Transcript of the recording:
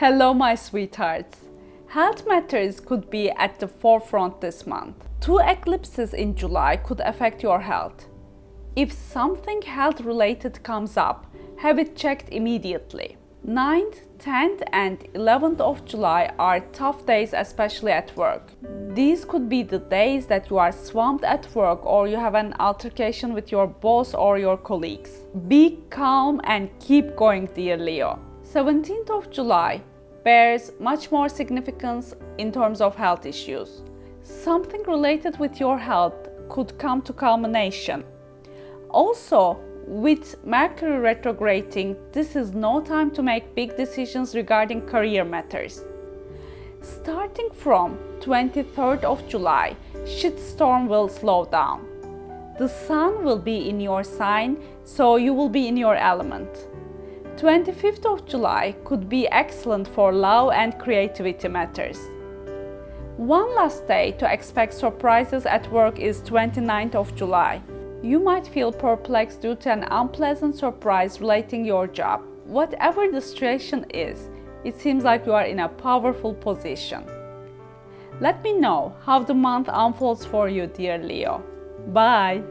Hello my sweethearts! Health matters could be at the forefront this month. Two eclipses in July could affect your health. If something health related comes up, have it checked immediately. 9th, 10th and 11th of July are tough days especially at work. These could be the days that you are swamped at work or you have an altercation with your boss or your colleagues. Be calm and keep going dear Leo. 17th of July bears much more significance in terms of health issues. Something related with your health could come to culmination. Also, with Mercury retrograding, this is no time to make big decisions regarding career matters. Starting from 23rd of July, shitstorm will slow down. The sun will be in your sign, so you will be in your element. 25th of July could be excellent for love and creativity matters. One last day to expect surprises at work is 29th of July. You might feel perplexed due to an unpleasant surprise relating your job. Whatever the situation is, it seems like you are in a powerful position. Let me know how the month unfolds for you, dear Leo. Bye!